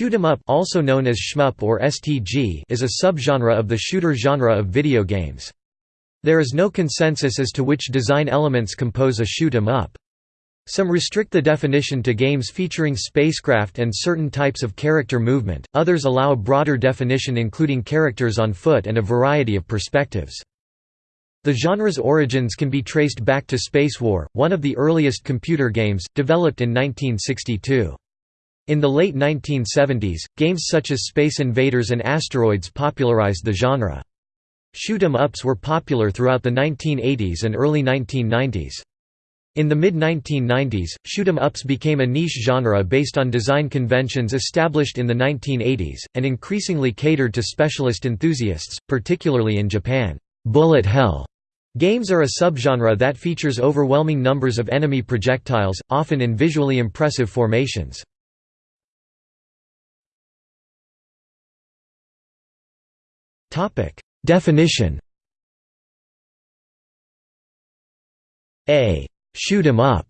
Shoot 'em up also known as shmup or STG is a subgenre of the shooter genre of video games. There is no consensus as to which design elements compose a shoot 'em up. Some restrict the definition to games featuring spacecraft and certain types of character movement, others allow a broader definition including characters on foot and a variety of perspectives. The genre's origins can be traced back to Spacewar, one of the earliest computer games, developed in 1962. In the late 1970s, games such as Space Invaders and Asteroids popularized the genre. Shoot 'em ups were popular throughout the 1980s and early 1990s. In the mid-1990s, shoot 'em ups became a niche genre based on design conventions established in the 1980s, and increasingly catered to specialist enthusiasts, particularly in Japan. Bullet hell games are a subgenre that features overwhelming numbers of enemy projectiles, often in visually impressive formations. Topic Definition A shoot 'em up,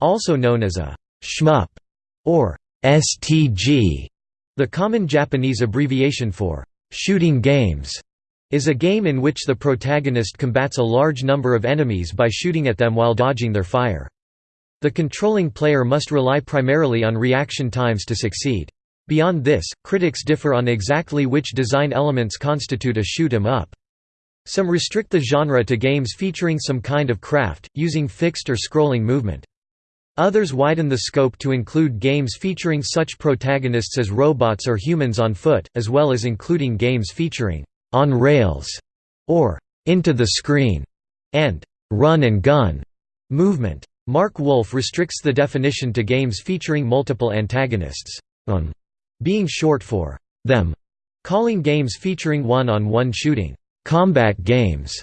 also known as a shmup or STG, the common Japanese abbreviation for shooting games, is a game in which the protagonist combats a large number of enemies by shooting at them while dodging their fire. The controlling player must rely primarily on reaction times to succeed. Beyond this, critics differ on exactly which design elements constitute a shoot 'em up. Some restrict the genre to games featuring some kind of craft, using fixed or scrolling movement. Others widen the scope to include games featuring such protagonists as robots or humans on foot, as well as including games featuring on rails or into the screen and run and gun movement. Mark Wolf restricts the definition to games featuring multiple antagonists. On being short for them, calling games featuring one-on-one -on -one shooting combat games.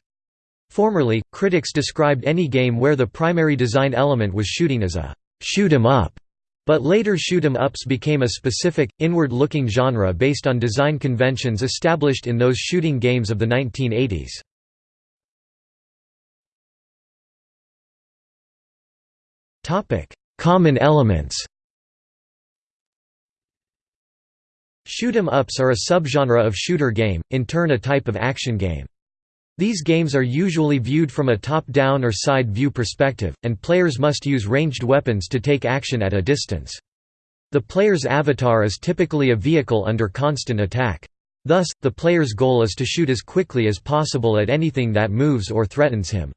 Formerly, critics described any game where the primary design element was shooting as a shoot 'em up, but later shoot 'em ups became a specific, inward-looking genre based on design conventions established in those shooting games of the 1980s. Common elements Shoot 'em ups are a subgenre of shooter game, in turn a type of action game. These games are usually viewed from a top-down or side view perspective, and players must use ranged weapons to take action at a distance. The player's avatar is typically a vehicle under constant attack. Thus, the player's goal is to shoot as quickly as possible at anything that moves or threatens him.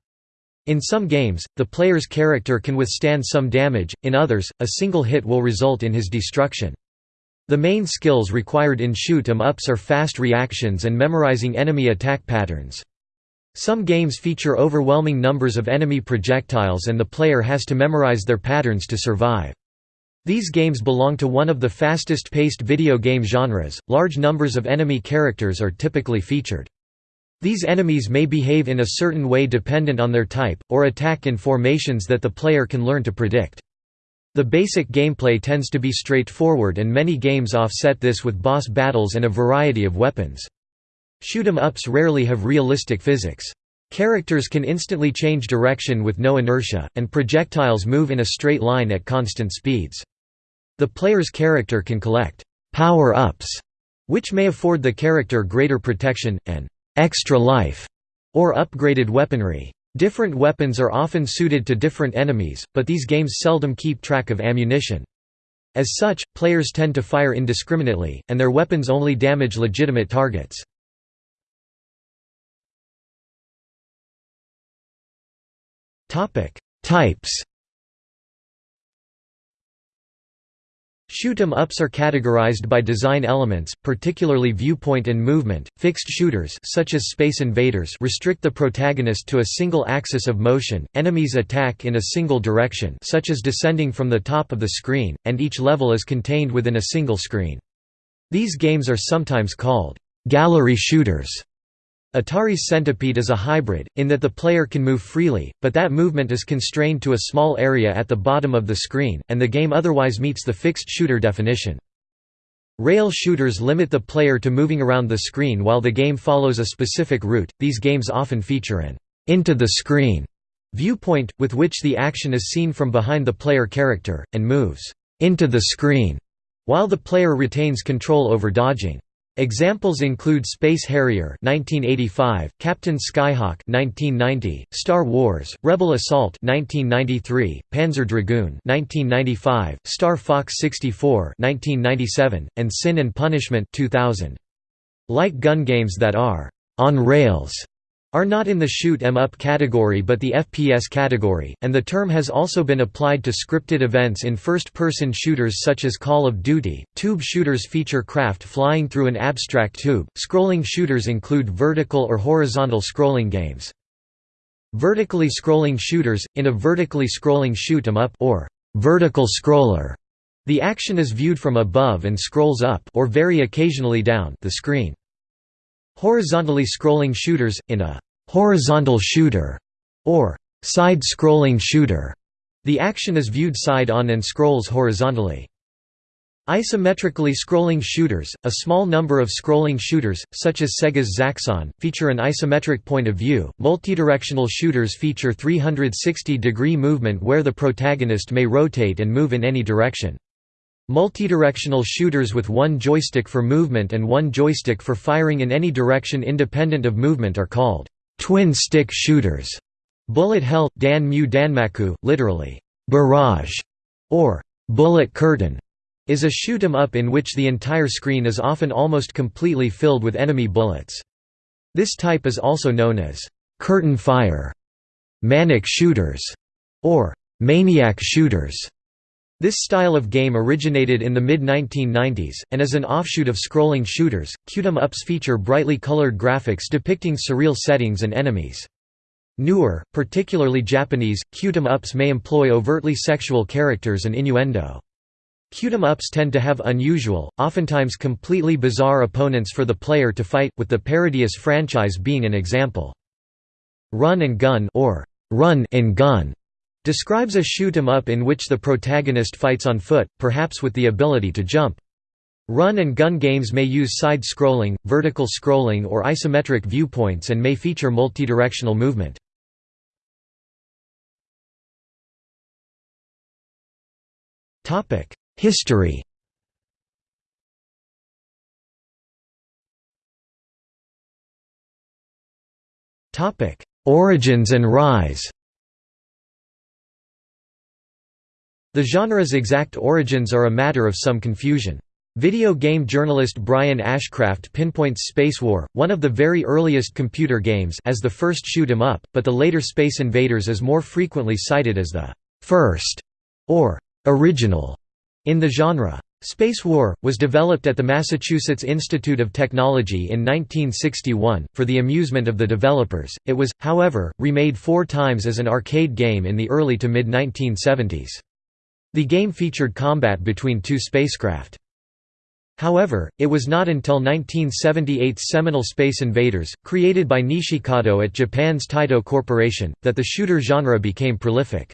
In some games, the player's character can withstand some damage, in others, a single hit will result in his destruction. The main skills required in shoot 'em ups are fast reactions and memorizing enemy attack patterns. Some games feature overwhelming numbers of enemy projectiles and the player has to memorize their patterns to survive. These games belong to one of the fastest-paced video game genres, large numbers of enemy characters are typically featured. These enemies may behave in a certain way dependent on their type, or attack in formations that the player can learn to predict. The basic gameplay tends to be straightforward and many games offset this with boss battles and a variety of weapons. Shoot 'em ups rarely have realistic physics. Characters can instantly change direction with no inertia, and projectiles move in a straight line at constant speeds. The player's character can collect power-ups, which may afford the character greater protection, and extra life, or upgraded weaponry. Different weapons are often suited to different enemies, but these games seldom keep track of ammunition. As such, players tend to fire indiscriminately, and their weapons only damage legitimate targets. Types Shoot 'em ups are categorized by design elements, particularly viewpoint and movement. Fixed shooters such as Space Invaders restrict the protagonist to a single axis of motion. Enemies attack in a single direction, such as descending from the top of the screen, and each level is contained within a single screen. These games are sometimes called gallery shooters Atari's Centipede is a hybrid, in that the player can move freely, but that movement is constrained to a small area at the bottom of the screen, and the game otherwise meets the fixed shooter definition. Rail shooters limit the player to moving around the screen while the game follows a specific route. These games often feature an into the screen viewpoint, with which the action is seen from behind the player character, and moves into the screen while the player retains control over dodging. Examples include Space Harrier 1985, Captain Skyhawk 1990, Star Wars: Rebel Assault 1993, Panzer Dragoon 1995, Star Fox 64 1997, and Sin and Punishment 2000. Like gun games that are on rails are not in the shoot 'em up category but the FPS category, and the term has also been applied to scripted events in first-person shooters such as Call of Duty. Tube shooters feature craft flying through an abstract tube. Scrolling shooters include vertical or horizontal scrolling games. Vertically scrolling shooters in a vertically scrolling shoot 'em up or vertical scroller. The action is viewed from above and scrolls up or very occasionally down the screen. Horizontally scrolling shooters, in a «horizontal shooter» or «side-scrolling shooter», the action is viewed side-on and scrolls horizontally. Isometrically scrolling shooters, a small number of scrolling shooters, such as Sega's Zaxxon, feature an isometric point of view. Multidirectional shooters feature 360-degree movement where the protagonist may rotate and move in any direction. Multidirectional shooters with one joystick for movement and one joystick for firing in any direction independent of movement are called twin-stick shooters. Bullet Hell, Dan Mu Danmaku, literally, barrage, or bullet curtain, is a shoot 'em up in which the entire screen is often almost completely filled with enemy bullets. This type is also known as curtain fire, manic shooters, or maniac shooters. This style of game originated in the mid-1990s, and as an offshoot of scrolling shooters, cute-'em-ups feature brightly colored graphics depicting surreal settings and enemies. Newer, particularly Japanese, cute-'em-ups may employ overtly sexual characters and innuendo. cute-'em-ups tend to have unusual, oftentimes completely bizarre opponents for the player to fight, with the Parodius franchise being an example. Run and Gun or Run and Gun Describes a shoot 'em up in which the protagonist fights on foot, perhaps with the ability to jump. Run and gun games may use side-scrolling, vertical scrolling or isometric viewpoints and may feature multidirectional movement. History Origins and rise The genre's exact origins are a matter of some confusion. Video game journalist Brian Ashcraft pinpoints Spacewar, one of the very earliest computer games as the first shoot 'em up, but the later Space Invaders is more frequently cited as the first or original in the genre. Spacewar, was developed at the Massachusetts Institute of Technology in 1961, for the amusement of the developers. It was, however, remade four times as an arcade game in the early to mid 1970s. The game featured combat between two spacecraft. However, it was not until 1978's seminal Space Invaders, created by Nishikado at Japan's Taito Corporation, that the shooter genre became prolific.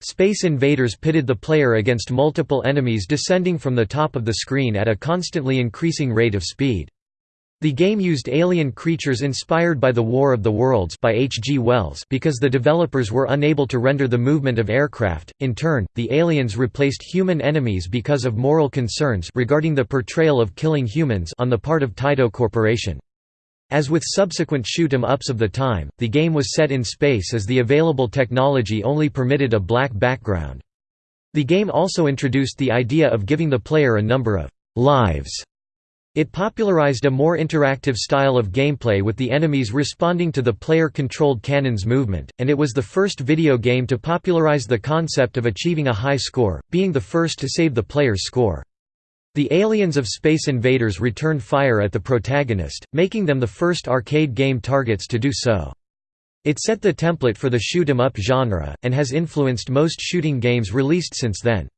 Space Invaders pitted the player against multiple enemies descending from the top of the screen at a constantly increasing rate of speed. The game used alien creatures inspired by The War of the Worlds by H. G. Wells because the developers were unable to render the movement of aircraft. In turn, the aliens replaced human enemies because of moral concerns regarding the portrayal of killing humans on the part of Taito Corporation. As with subsequent shoot 'em ups of the time, the game was set in space as the available technology only permitted a black background. The game also introduced the idea of giving the player a number of lives it popularized a more interactive style of gameplay with the enemies responding to the player-controlled cannon's movement, and it was the first video game to popularize the concept of achieving a high score, being the first to save the player's score. The aliens of Space Invaders returned fire at the protagonist, making them the first arcade game targets to do so. It set the template for the shoot 'em up genre, and has influenced most shooting games released since then.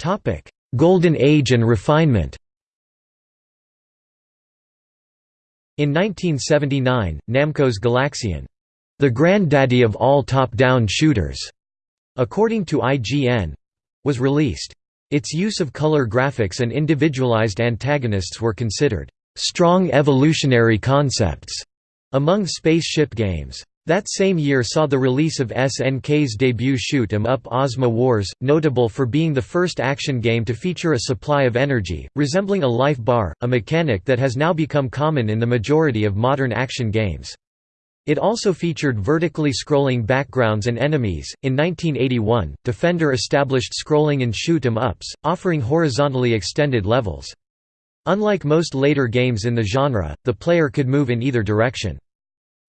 Topic: Golden Age and refinement. In 1979, Namco's Galaxian, the granddaddy of all top-down shooters, according to IGN, was released. Its use of color graphics and individualized antagonists were considered strong evolutionary concepts among spaceship games. That same year saw the release of SNK's debut shoot 'em up Ozma Wars, notable for being the first action game to feature a supply of energy, resembling a life bar, a mechanic that has now become common in the majority of modern action games. It also featured vertically scrolling backgrounds and enemies. In 1981, Defender established scrolling in shoot 'em ups, offering horizontally extended levels. Unlike most later games in the genre, the player could move in either direction.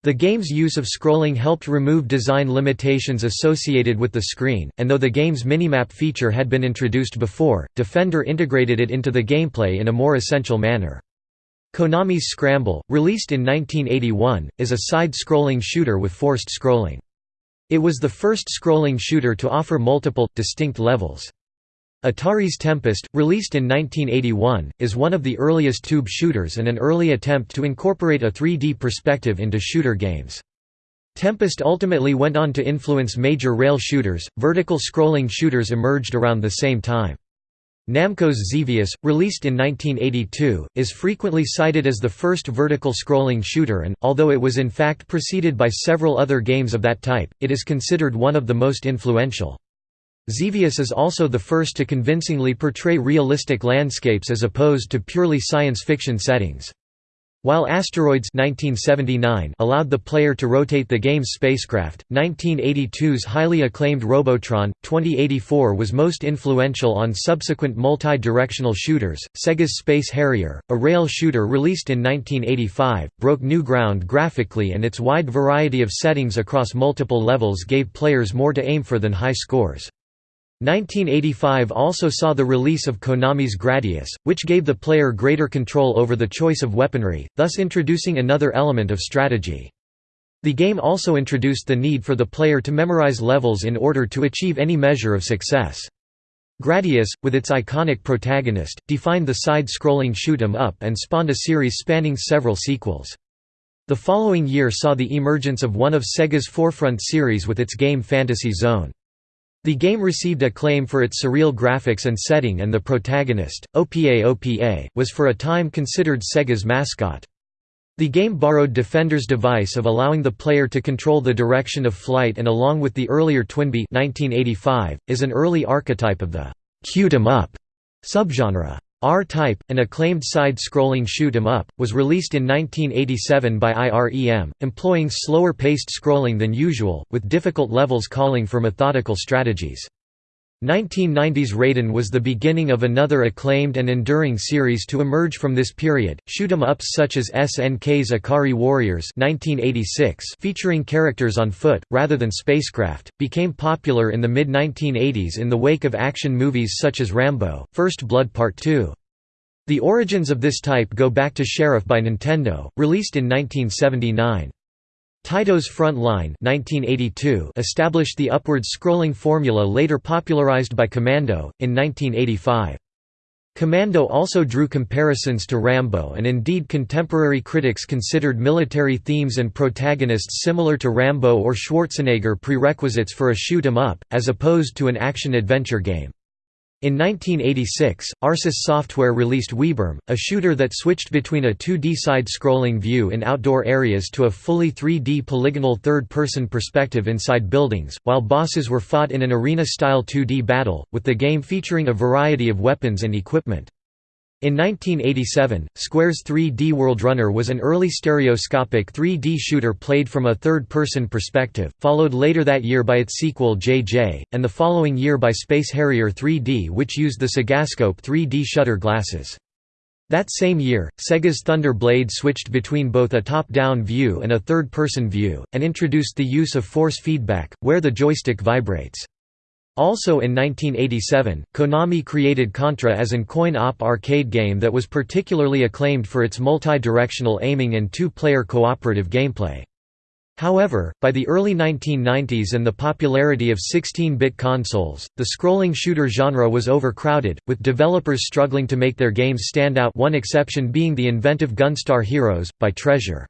The game's use of scrolling helped remove design limitations associated with the screen, and though the game's minimap feature had been introduced before, Defender integrated it into the gameplay in a more essential manner. Konami's Scramble, released in 1981, is a side-scrolling shooter with forced scrolling. It was the first scrolling shooter to offer multiple, distinct levels. Atari's Tempest, released in 1981, is one of the earliest tube shooters and an early attempt to incorporate a 3D perspective into shooter games. Tempest ultimately went on to influence major rail shooters. Vertical scrolling shooters emerged around the same time. Namco's Xevious, released in 1982, is frequently cited as the first vertical scrolling shooter and, although it was in fact preceded by several other games of that type, it is considered one of the most influential. Xevious is also the first to convincingly portray realistic landscapes as opposed to purely science fiction settings. While Asteroids 1979 allowed the player to rotate the game's spacecraft, 1982's highly acclaimed Robotron 2084 was most influential on subsequent multi-directional shooters. Sega's Space Harrier, a rail shooter released in 1985, broke new ground graphically and its wide variety of settings across multiple levels gave players more to aim for than high scores. 1985 also saw the release of Konami's Gradius, which gave the player greater control over the choice of weaponry, thus introducing another element of strategy. The game also introduced the need for the player to memorize levels in order to achieve any measure of success. Gradius, with its iconic protagonist, defined the side-scrolling shoot 'em up and spawned a series spanning several sequels. The following year saw the emergence of one of Sega's forefront series with its game Fantasy Zone. The game received acclaim for its surreal graphics and setting and the protagonist, Opa Opa, was for a time considered Sega's mascot. The game borrowed Defender's device of allowing the player to control the direction of flight and along with the earlier Twinbee 1985, is an early archetype of the «shoot 'em up» subgenre. R-Type, an acclaimed side-scrolling shoot 'em up, was released in 1987 by IREM, employing slower-paced scrolling than usual, with difficult levels calling for methodical strategies. 1990's Raiden was the beginning of another acclaimed and enduring series to emerge from this period. Shoot 'em ups such as SNK's Ikari Warriors (1986), featuring characters on foot rather than spacecraft, became popular in the mid-1980s in the wake of action movies such as Rambo: First Blood Part 2. The origins of this type go back to Sheriff by Nintendo, released in 1979. Taito's Front Line 1982 established the upward-scrolling formula later popularized by Commando, in 1985. Commando also drew comparisons to Rambo and indeed contemporary critics considered military themes and protagonists similar to Rambo or Schwarzenegger prerequisites for a shoot 'em up, as opposed to an action-adventure game. In 1986, Arsys Software released WiBArm, a shooter that switched between a 2D side-scrolling view in outdoor areas to a fully 3D polygonal third-person perspective inside buildings, while bosses were fought in an arena-style 2D battle, with the game featuring a variety of weapons and equipment. In 1987, Square's 3D World Runner was an early stereoscopic 3D shooter played from a third-person perspective, followed later that year by its sequel JJ, and the following year by Space Harrier 3D which used the Segascope 3D shutter glasses. That same year, Sega's Thunder Blade switched between both a top-down view and a third-person view, and introduced the use of force feedback, where the joystick vibrates. Also in 1987, Konami created Contra as an coin-op arcade game that was particularly acclaimed for its multi-directional aiming and two-player cooperative gameplay. However, by the early 1990s and the popularity of 16-bit consoles, the scrolling shooter genre was overcrowded, with developers struggling to make their games stand out one exception being the inventive Gunstar Heroes, by Treasure.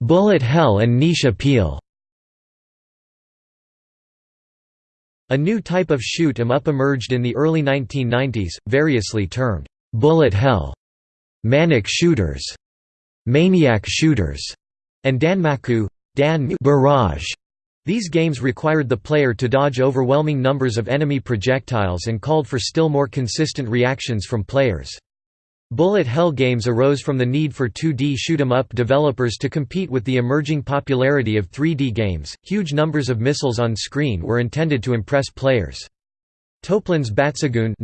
Bullet hell and niche appeal A new type of shoot 'em up emerged in the early 1990s, variously termed, "'bullet hell' manic shooters, maniac shooters, and Danmaku Dan barrage. These games required the player to dodge overwhelming numbers of enemy projectiles and called for still more consistent reactions from players. Bullet hell games arose from the need for 2D shoot 'em up developers to compete with the emerging popularity of 3D games. Huge numbers of missiles on screen were intended to impress players. Toaplan's Batsugun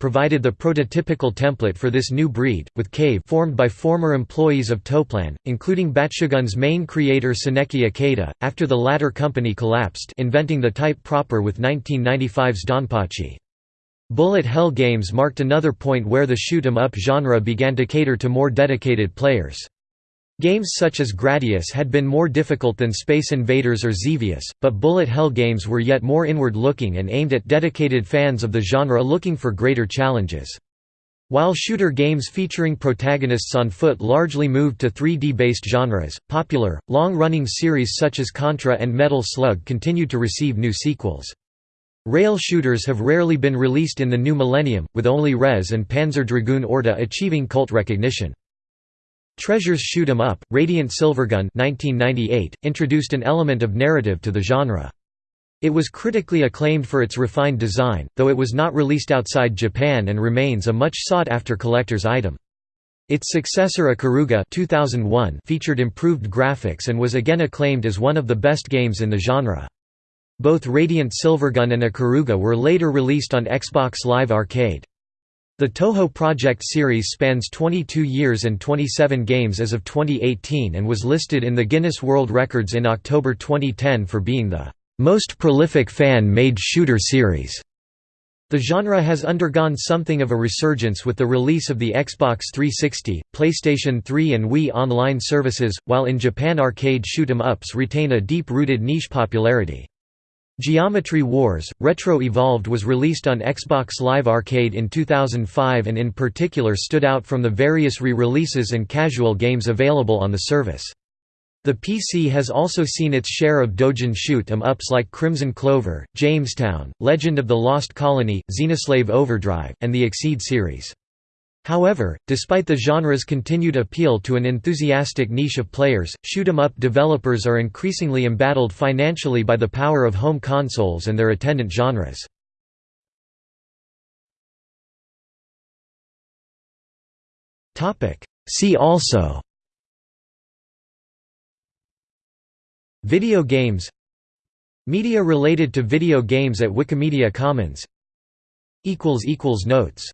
provided the prototypical template for this new breed, with Cave formed by former employees of Toplan, including Batsugun's main creator Tsuneki Ikeda, after the latter company collapsed inventing the type proper with 1995's Donpachi. Bullet hell games marked another point where the shoot 'em up genre began to cater to more dedicated players. Games such as Gradius had been more difficult than Space Invaders or Xevious, but bullet hell games were yet more inward-looking and aimed at dedicated fans of the genre looking for greater challenges. While shooter games featuring protagonists on foot largely moved to 3D-based genres, popular, long-running series such as Contra and Metal Slug continued to receive new sequels. Rail shooters have rarely been released in the new millennium, with only Rez and Panzer Dragoon Orta achieving cult recognition. Treasure's Shoot 'em Up, Radiant Silvergun 1998, introduced an element of narrative to the genre. It was critically acclaimed for its refined design, though it was not released outside Japan and remains a much sought-after collector's item. Its successor Ikaruga 2001 featured improved graphics and was again acclaimed as one of the best games in the genre. Both Radiant Silvergun and Ikaruga were later released on Xbox Live Arcade. The Touhou Project series spans 22 years and 27 games as of 2018 and was listed in the Guinness World Records in October 2010 for being the most prolific fan-made shooter series. The genre has undergone something of a resurgence with the release of the Xbox 360, PlayStation 3 and Wii online services, while in Japan arcade shoot 'em ups retain a deep-rooted niche popularity. Geometry Wars – Retro Evolved was released on Xbox Live Arcade in 2005 and in particular stood out from the various re-releases and casual games available on the service. The PC has also seen its share of Dojin shoot 'em ups like Crimson Clover, Jamestown, Legend of the Lost Colony, Xenoslaive Overdrive, and the Exceed series. However, despite the genre's continued appeal to an enthusiastic niche of players, shoot 'em up developers are increasingly embattled financially by the power of home consoles and their attendant genres. See also Video games Media related to video games at Wikimedia Commons Notes